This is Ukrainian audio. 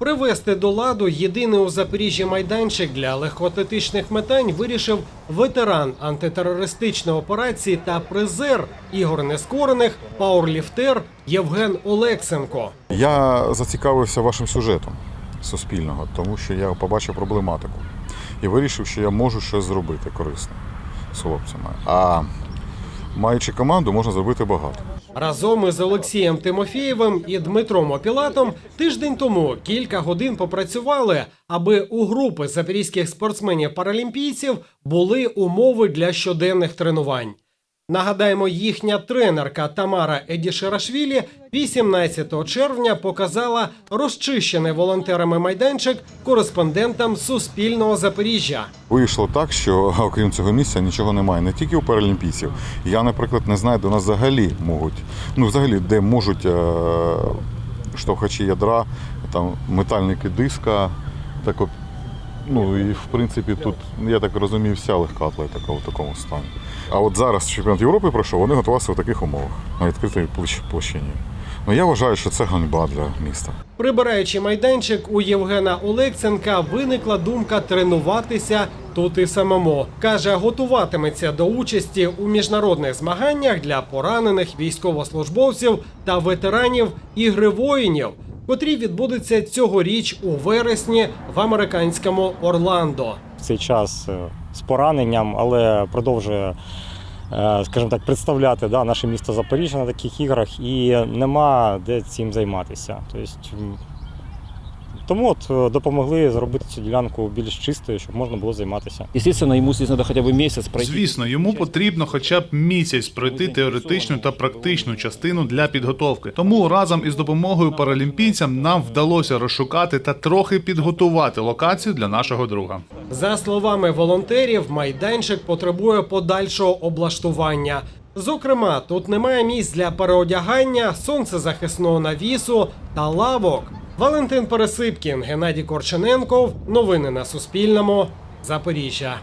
Привести до ладу єдиний у Запоріжжі майданчик для легкоатлетичних метань вирішив ветеран антитерористичної операції та призер ігор нескорених пауерліфтер Євген Олексенко. Я зацікавився вашим сюжетом суспільного, тому що я побачив проблематику і вирішив, що я можу щось зробити корисне з хлопцями. А маючи команду, можна зробити багато. Разом із Олексієм Тимофієвим і Дмитром Опілатом тиждень тому кілька годин попрацювали, аби у групи запорізьких спортсменів-паралімпійців були умови для щоденних тренувань. Нагадаємо, їхня тренерка Тамара Едішерашвілі 18 червня показала розчищений волонтерами майданчик кореспондентам Суспільного Запоріжжя. Вийшло так, що окрім цього місця нічого немає. Не тільки у паралімпійців. Я, наприклад, не знаю, де нас взагалі можуть, ну взагалі, де можуть е- штовхачі ядра, там метальники диска, так ну і в принципі тут, я так розумію, вся легка атлетика в такому стані. А от зараз чемпіонат Європи пройшов, вони готувалися в таких умовах, на відкритій площ- площині. Ну я вважаю, що це ганьба для міста. Прибираючи майданчик, у Євгена Олексенка виникла думка тренуватися тут і самому. Каже, готуватиметься до участі у міжнародних змаганнях для поранених військовослужбовців та ветеранів ігри воїнів, котрі відбудуться цьогоріч у вересні в американському Орландо. в цей час е, з пораненням, але продовжує, е, скажімо так, представляти да, наше місто Запоріжжя на таких іграх і нема де цим займатися. Тобто, тому от е, допомогли зробити цю ділянку більш чистою, щоб можна було займатися. Естественно, ему здесь надо хотя бы месяц пройти. Звісно, йому потрібно хоча б місяць пройти теоретичну та практичну частину для підготовки. Тому разом із допомогою паралімпійцям нам вдалося розшукати та трохи підготувати локацію для нашого друга. За словами волонтерів, майданчик потребує подальшого облаштування. Зокрема, тут немає місць для переодягання, сонцезахисного навісу та лавок. Валентин Пересипкін, Геннадій Корчененков. Новини на Суспільному. Запоріжжя.